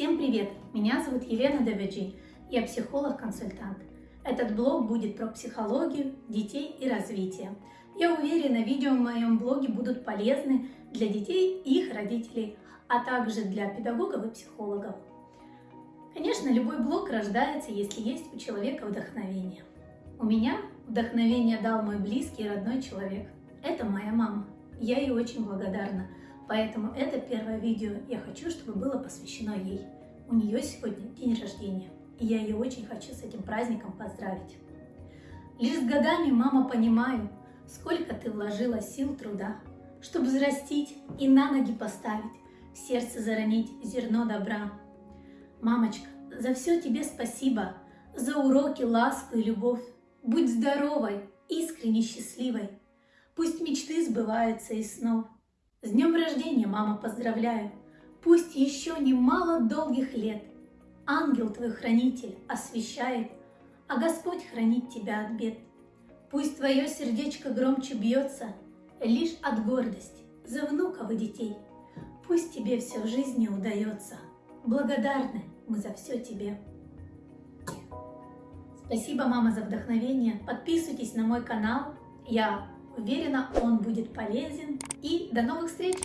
Всем привет! Меня зовут Елена Давиджи, я психолог-консультант. Этот блог будет про психологию, детей и развитие. Я уверена, видео в моем блоге будут полезны для детей и их родителей, а также для педагогов и психологов. Конечно, любой блог рождается, если есть у человека вдохновение. У меня вдохновение дал мой близкий и родной человек. Это моя мама. Я ей очень благодарна. Поэтому это первое видео я хочу, чтобы было посвящено ей. У нее сегодня день рождения, и я ее очень хочу с этим праздником поздравить. Лишь с годами, мама, понимаю, сколько ты вложила сил труда, чтобы взрастить и на ноги поставить, в сердце заронить зерно добра. Мамочка, за все тебе спасибо, за уроки, ласку и любовь. Будь здоровой, искренне счастливой. Пусть мечты сбываются из снов. С днем рождения, мама, поздравляю! Пусть еще немало долгих лет Ангел твой хранитель освещает, А Господь хранит тебя от бед. Пусть твое сердечко громче бьется Лишь от гордости за внуков и детей. Пусть тебе все в жизни удается. Благодарны мы за все тебе. Спасибо, мама, за вдохновение. Подписывайтесь на мой канал. Я Уверена, он будет полезен. И до новых встреч!